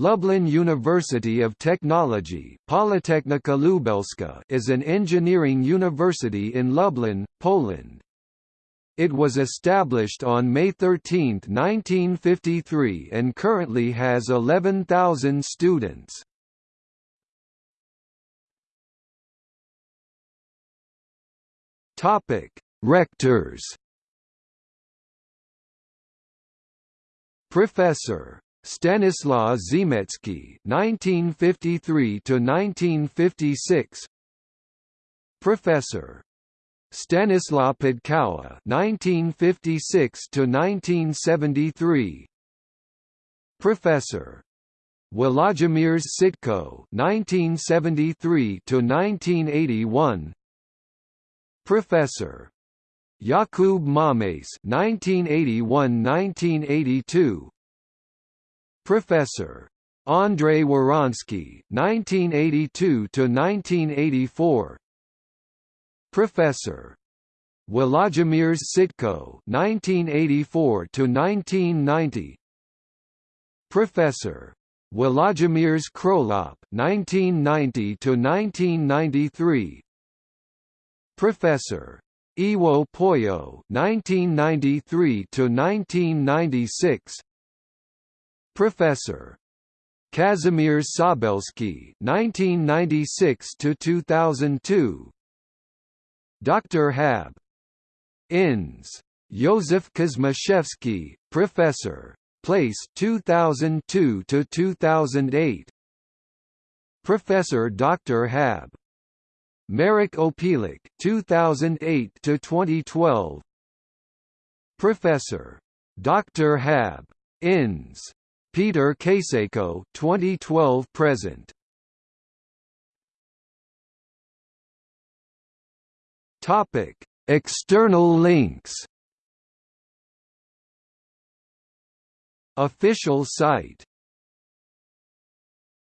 Lublin University of Technology Politechnika Lubelska is an engineering university in Lublin, Poland. It was established on May 13, 1953 and currently has 11,000 students. Rectors Professor Stanislaw Ziemecki (1953–1956), Professor. Stanislaw Podkowa (1956–1973), Professor. Włodzimierz Sitko (1973–1981), Professor. Jakub Mames (1981–1982). Professor Andrei Waronsky, 1982–1984 Professor Włodzimierz Sitko 1984–1990 Professor Włodzimierz Krolop 1990–1993 Professor Iwo Pollo 1993–1996 Professor Kazimierz Szabelski 1996 to 2002. Dr. Hab. Ins. Józef Kuczmaszewski, Professor. Place 2002 to 2008. Professor Dr. Hab. Marek Opiela 2008 to 2012. Professor. Dr. Hab. Ins. Peter Kacejko 2012 present. Topic External links. Official site